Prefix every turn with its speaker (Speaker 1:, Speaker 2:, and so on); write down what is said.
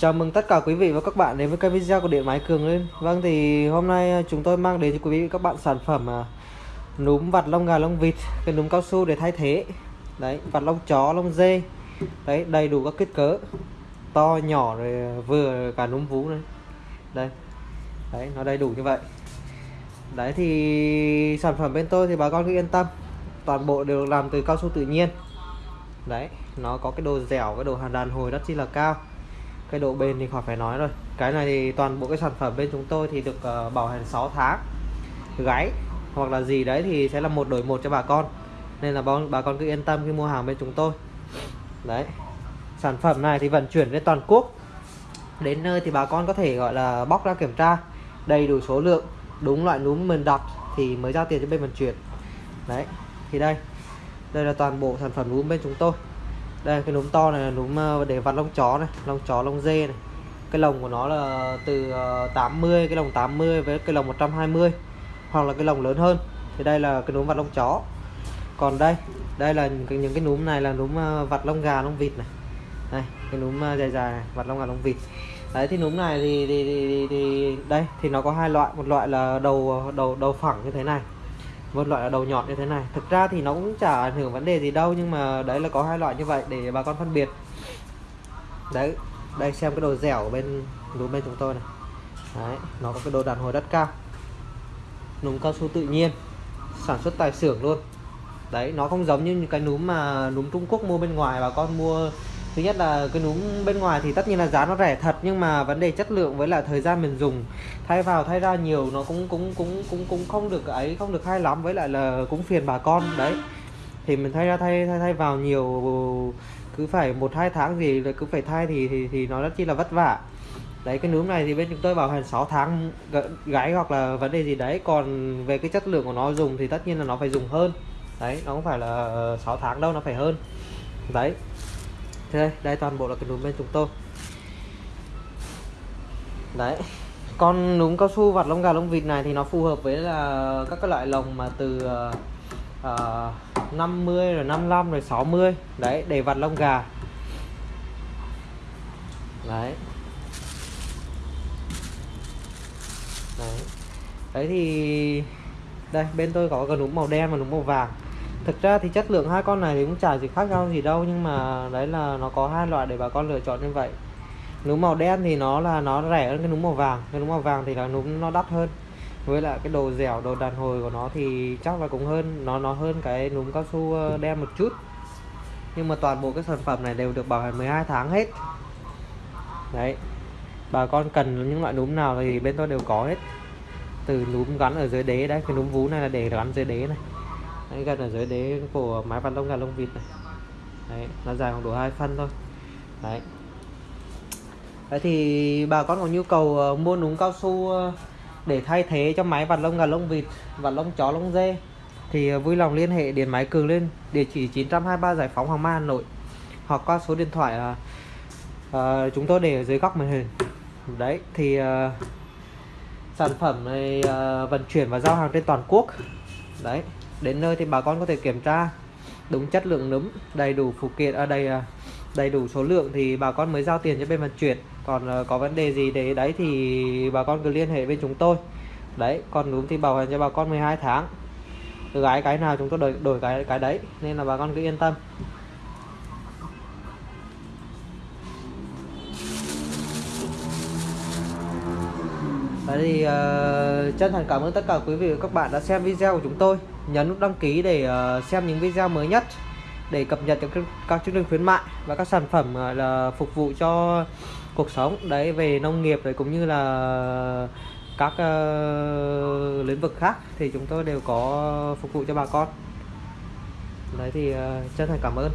Speaker 1: Chào mừng tất cả quý vị và các bạn đến với kênh video của Điện Máy Cường lên. Vâng thì hôm nay à, chúng tôi mang đến cho quý vị và các bạn sản phẩm à, núm vặt lông gà lông vịt cái núm cao su để thay thế. Đấy vặt lông chó lông dê. Đấy đầy đủ các kích cỡ. To nhỏ rồi à, vừa cả núm vú này đây. Đấy nó đầy đủ như vậy. Đấy thì sản phẩm bên tôi thì bà con cứ yên tâm. Toàn bộ đều làm từ cao su tự nhiên. Đấy nó có cái độ dẻo cái độ hàn đàn hồi rất chi là cao cái độ bền thì khỏi phải nói rồi. Cái này thì toàn bộ cái sản phẩm bên chúng tôi thì được uh, bảo hành 6 tháng. Gáy hoặc là gì đấy thì sẽ là một đổi một cho bà con. Nên là bà, bà con cứ yên tâm khi mua hàng bên chúng tôi. Đấy. Sản phẩm này thì vận chuyển đến toàn quốc. Đến nơi thì bà con có thể gọi là bóc ra kiểm tra đầy đủ số lượng đúng loại núm mình đặt thì mới giao tiền cho bên vận chuyển. Đấy. Thì đây. Đây là toàn bộ sản phẩm núm bên chúng tôi đây cái núm to này là núm ờ, để vặt lông chó này lông chó lông dê này. Cái lồng của nó là từ ờ, 80 cái lồng 80 với cái lồng 120 hoặc là cái lồng lớn hơn. Thì đây là cái núm vặt lông chó. Còn đây đây là những cái, núm này là núm ờ, vặt lông gà lông vịt này. Đây cái núm dài dài này, vặt lông gà lông vịt. Đấy thì núm này thì, thì, thì, thì đây thì nó có hai loại. Một loại là đầu đầu đầu phẳng như thế này một loại là đầu nhọn như thế này. Thực ra thì nó cũng chả ảnh hưởng vấn đề gì đâu, nhưng mà đấy là có hai loại như vậy để bà con phân biệt. Đấy, đây xem cái đồ dẻo bên đúng bên chúng tôi này. Đấy, nó có cái đồ đàn hồi rất cao. Núm cao su tự nhiên. Sản xuất tại xưởng luôn. Đấy, nó không giống như cái núm mà núm Trung Quốc mua bên ngoài, bà con mua thứ nhất là cái núm bên ngoài thì tất nhiên là giá nó rẻ thật nhưng mà vấn đề chất lượng với lại thời gian mình dùng. Thay vào thay ra nhiều nó cũng cũng cũng cũng cũng không được ấy không được hay lắm với lại là cũng phiền bà con đấy. Thì mình thay ra thay thay, thay vào nhiều cứ phải một hai tháng gì là cứ phải thay thì thì, thì nó rất chi là vất vả. Đấy cái núm này thì bên chúng tôi bảo hành 6 tháng gái hoặc là vấn đề gì đấy còn về cái chất lượng của nó dùng thì tất nhiên là nó phải dùng hơn. Đấy nó không phải là ờ, 6 tháng đâu nó phải hơn. Đấy thế đây, đây toàn bộ là cái núm bên chúng tôi. Đấy con núm cao su vặt lông gà lông vịt này thì nó phù hợp với là các cái loại lồng mà từ ờ, ờ, uh, 50 rồi 55 rồi 60 đấy để vặt lông gà. Đấy. Đấy. Đấy thì đây bên tôi có cái núm màu đen và núm màu vàng thực ra thì chất lượng hai con này thì cũng chả gì khác nhau gì đâu, nhưng mà đấy là nó có hai loại để bà con lựa chọn như vậy. Núm màu đen thì nó là, nó rẻ hơn cái núm màu vàng. Cái núm màu vàng thì là núm nó đắt hơn. Với lại cái đồ dẻo, đồ đàn hồi của nó thì chắc là cũng hơn, nó nó hơn cái núm cao su ờ, đen một chút. Nhưng mà toàn bộ cái sản phẩm này đều được bảo hành 12 tháng hết. Đấy. Bà con cần những loại núm nào thì bên tôi đều có hết. Từ núm gắn ở dưới đế đấy, cái núm vú này là để gắn dưới đế này đấy, gần ở dưới đế của mái vằn lông gà lông vịt này. Đấy, nó dài khoảng độ hai phân thôi. Đấy. Đấy thì bà con có nhu cầu ờ, mua núm cao su ờ, để thay thế cho máy vặt lông gà lông vịt và lông chó lông dê thì ờ, vui lòng liên hệ điện máy cường lên địa chỉ 923 giải phóng hoàng mai hà nội hoặc qua số điện thoại uh, uh, chúng tôi để ở dưới góc màn hình. Đấy thì uh, sản phẩm này uh, vận chuyển và giao hàng trên toàn quốc. Đấy đến nơi thì bà con có thể kiểm tra đúng chất lượng nấm đầy đủ phụ kiện à, ở đây à, đầy đủ số lượng thì bà con mới giao tiền cho bên vận chuyển. Còn ờ, có vấn đề gì để đấy thì bà con cứ liên hệ bên chúng tôi. Đấy còn nấm thì bảo hành cho bà con 12 tháng. Gái cái nào chúng tôi đổi, đổi cái cái đấy nên là bà con cứ yên tâm. Đấy thì uh, chân thành cảm ơn tất cả quý vị và các bạn đã xem video của chúng tôi. Nhấn nút đăng ký để uh, xem những video mới nhất Để cập nhật các, các chương trình khuyến mại và các sản phẩm uh, là phục vụ cho cuộc sống. Đấy về nông nghiệp đấy cũng như là các uh, lĩnh vực khác thì chúng tôi đều có phục vụ cho bà con. Đấy thì uh, chân thành cảm ơn.